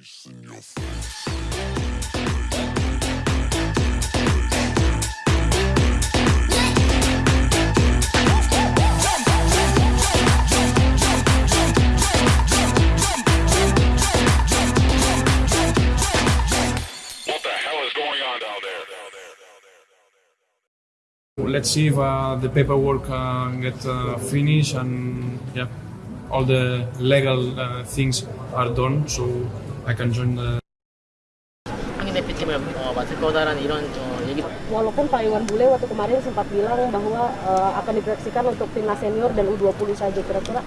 Let's see if uh, the paperwork uh, get uh, finished and yeah, all the legal uh, things are done, so I can join the 한인 대표팀을 어, 맡을 거다라는 이런 어, 얘기 Walaupun Pak Iwan Bule waktu kemarin sempat bilang bahwa eh, akan diproyeksikan untuk timnas senior dan U20 saja kira-kira.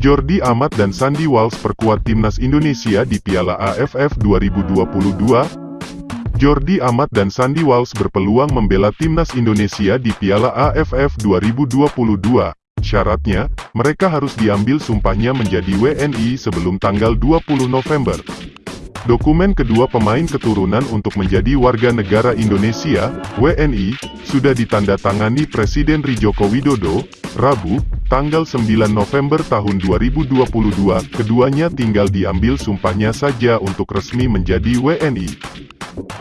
Jordi Amat dan Sandy Walsh perkuat timnas Indonesia di Piala AFF 2022. Jordi Amat dan Sandy Walsh berpeluang membela timnas Indonesia di Piala AFF 2022. Syaratnya, mereka harus diambil sumpahnya menjadi WNI sebelum tanggal 20 November. Dokumen kedua pemain keturunan untuk menjadi warga negara Indonesia, WNI, sudah ditandatangani Presiden Joko Widodo, Rabu, tanggal 9 November tahun 2022. Keduanya tinggal diambil sumpahnya saja untuk resmi menjadi WNI.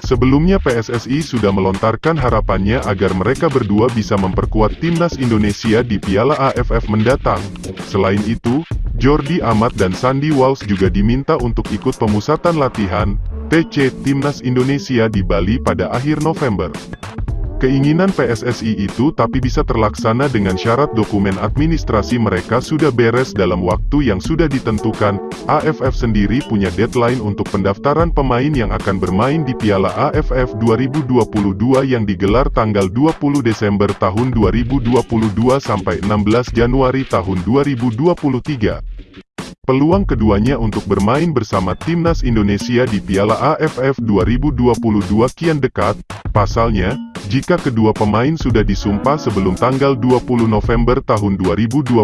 Sebelumnya PSSI sudah melontarkan harapannya agar mereka berdua bisa memperkuat timnas Indonesia di Piala AFF mendatang. Selain itu, Jordi Amat dan Sandy Walsh juga diminta untuk ikut pemusatan latihan, TC, timnas Indonesia di Bali pada akhir November. Keinginan PSSI itu tapi bisa terlaksana dengan syarat dokumen administrasi mereka sudah beres dalam waktu yang sudah ditentukan. AFF sendiri punya deadline untuk pendaftaran pemain yang akan bermain di Piala AFF 2022 yang digelar tanggal 20 Desember tahun 2022 sampai 16 Januari tahun 2023. Peluang keduanya untuk bermain bersama timnas Indonesia di Piala AFF 2022 kian dekat, pasalnya, jika kedua pemain sudah disumpah sebelum tanggal 20 November tahun 2022,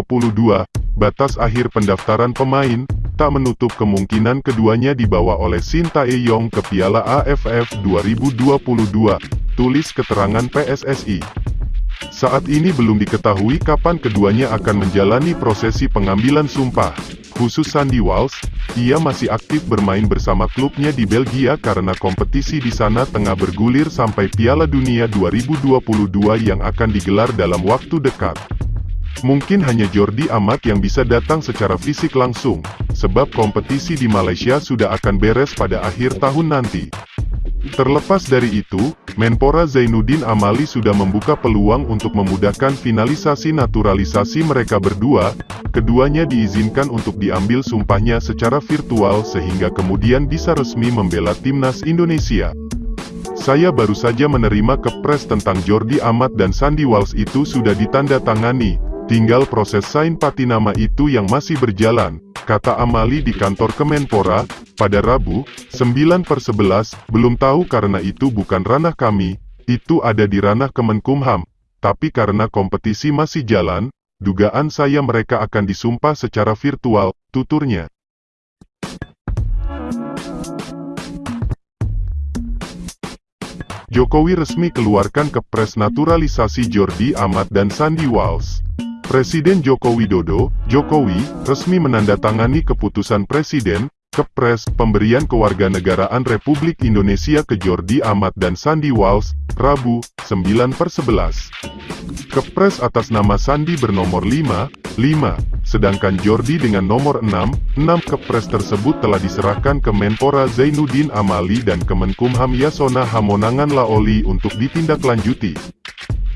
batas akhir pendaftaran pemain, tak menutup kemungkinan keduanya dibawa oleh Shin Tae-yong ke Piala AFF 2022, tulis keterangan PSSI. Saat ini belum diketahui kapan keduanya akan menjalani prosesi pengambilan sumpah. Khusus Sandy Walsh, ia masih aktif bermain bersama klubnya di Belgia karena kompetisi di sana tengah bergulir sampai Piala Dunia 2022 yang akan digelar dalam waktu dekat. Mungkin hanya Jordi Amat yang bisa datang secara fisik langsung, sebab kompetisi di Malaysia sudah akan beres pada akhir tahun nanti. Terlepas dari itu, Menpora Zainuddin Amali sudah membuka peluang untuk memudahkan finalisasi naturalisasi mereka berdua, keduanya diizinkan untuk diambil sumpahnya secara virtual sehingga kemudian bisa resmi membela timnas Indonesia. Saya baru saja menerima kepres tentang Jordi Amat dan Sandy Walsh itu sudah ditandatangani, tinggal proses sign patinama itu yang masih berjalan, kata Amali di kantor Kemenpora, pada Rabu, 9 per 11, belum tahu karena itu bukan ranah kami, itu ada di ranah Kemenkumham, tapi karena kompetisi masih jalan, dugaan saya mereka akan disumpah secara virtual, tuturnya. Jokowi resmi keluarkan kepres naturalisasi Jordi Amat dan Sandy Walsh. Presiden Joko Widodo, Jokowi, resmi menandatangani keputusan Presiden, Kepres, pemberian kewarganegaraan Republik Indonesia ke Jordi Amat dan Sandy Walsh, Rabu, 9 per 11. Kepres atas nama Sandi bernomor 5, 5, sedangkan Jordi dengan nomor 6, 6 Kepres tersebut telah diserahkan ke Menpora Zainuddin Amali dan Kemenkumham Yasona Hamonangan Laoli untuk ditindaklanjuti.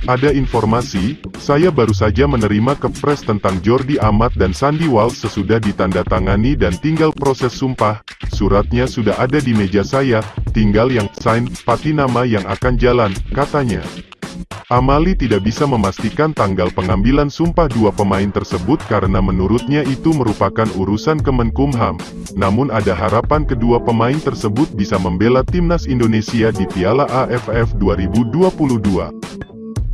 Ada informasi, saya baru saja menerima kepres tentang Jordi Amat dan Sandy Walsh sesudah ditandatangani dan tinggal proses sumpah, suratnya sudah ada di meja saya, tinggal yang sign, patinama yang akan jalan, katanya. Amali tidak bisa memastikan tanggal pengambilan sumpah dua pemain tersebut karena menurutnya itu merupakan urusan Kemenkumham. Namun ada harapan kedua pemain tersebut bisa membela timnas Indonesia di Piala AFF 2022.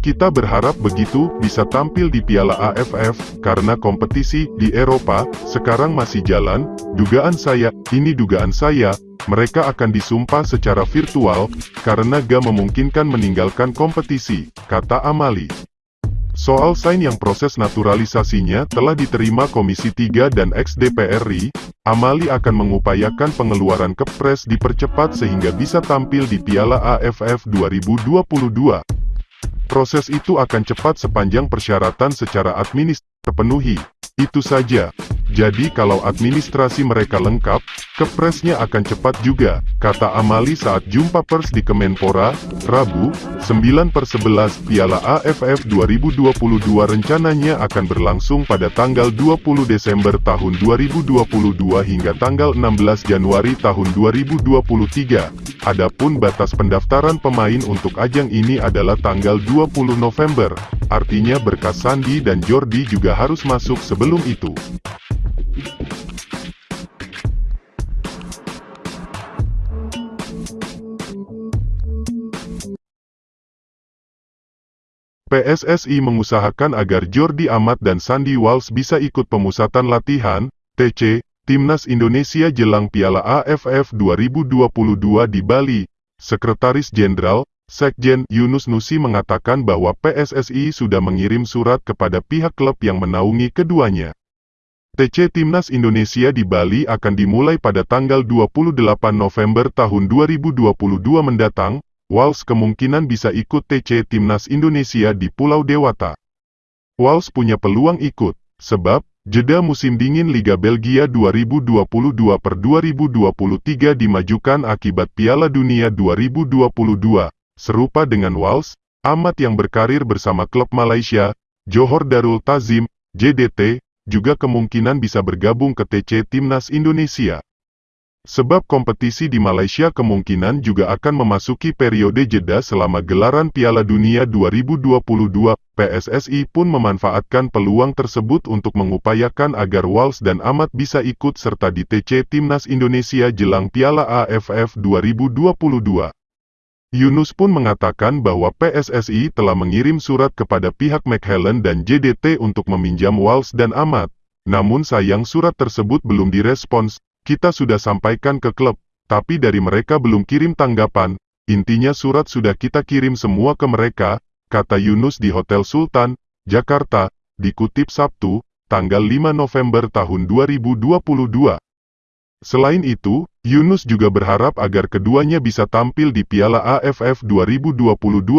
Kita berharap begitu bisa tampil di Piala AFF, karena kompetisi di Eropa sekarang masih jalan. Dugaan saya, ini dugaan saya, mereka akan disumpah secara virtual, karena gak memungkinkan meninggalkan kompetisi, kata Amali. Soal sign yang proses naturalisasinya telah diterima Komisi 3 dan ex-DPR RI, Amali akan mengupayakan pengeluaran kepres dipercepat sehingga bisa tampil di Piala AFF 2022. Proses itu akan cepat sepanjang persyaratan secara administratif terpenuhi. Itu saja. Jadi kalau administrasi mereka lengkap, kepresnya akan cepat juga, kata Amali saat jumpa pers di Kemenpora, Rabu, 9 per 11 Piala AFF 2022 rencananya akan berlangsung pada tanggal 20 Desember tahun 2022 hingga tanggal 16 Januari tahun 2023. Adapun batas pendaftaran pemain untuk ajang ini adalah tanggal 20 November, artinya berkas Sandi dan Jordi juga harus masuk sebelum itu. PSSI mengusahakan agar Jordi Amat dan Sandy Walsh bisa ikut pemusatan latihan, TC, Timnas Indonesia jelang Piala AFF 2022 di Bali. Sekretaris Jenderal, Sekjen Yunus Nusi mengatakan bahwa PSSI sudah mengirim surat kepada pihak klub yang menaungi keduanya. TC Timnas Indonesia di Bali akan dimulai pada tanggal 28 November tahun 2022 mendatang, Wals kemungkinan bisa ikut TC Timnas Indonesia di Pulau Dewata. Wals punya peluang ikut, sebab, jeda musim dingin Liga Belgia 2022 per 2023 dimajukan akibat Piala Dunia 2022. Serupa dengan Wals, Amat yang berkarir bersama klub Malaysia, Johor Darul Tazim, JDT, juga kemungkinan bisa bergabung ke TC Timnas Indonesia. Sebab kompetisi di Malaysia kemungkinan juga akan memasuki periode jeda selama gelaran Piala Dunia 2022, PSSI pun memanfaatkan peluang tersebut untuk mengupayakan agar Wals dan Amat bisa ikut serta di TC Timnas Indonesia jelang Piala AFF 2022. Yunus pun mengatakan bahwa PSSI telah mengirim surat kepada pihak McHellen dan JDT untuk meminjam Wals dan Amat. Namun sayang surat tersebut belum direspons, kita sudah sampaikan ke klub, tapi dari mereka belum kirim tanggapan. Intinya surat sudah kita kirim semua ke mereka, kata Yunus di Hotel Sultan, Jakarta, dikutip Sabtu, tanggal 5 November tahun 2022. Selain itu, Yunus juga berharap agar keduanya bisa tampil di Piala AFF 2022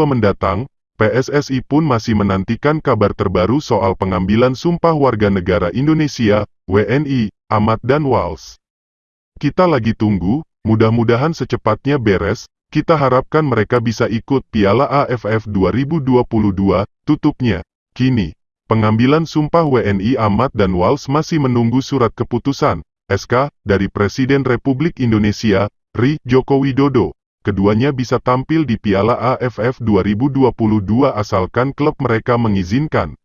mendatang. PSSI pun masih menantikan kabar terbaru soal pengambilan sumpah warga negara Indonesia, WNI, Amat dan Wals. Kita lagi tunggu, mudah-mudahan secepatnya beres, kita harapkan mereka bisa ikut Piala AFF 2022, tutupnya. Kini, pengambilan sumpah WNI Amat dan Wals masih menunggu surat keputusan, SK, dari Presiden Republik Indonesia, RI Joko Widodo. Keduanya bisa tampil di Piala AFF 2022 asalkan klub mereka mengizinkan.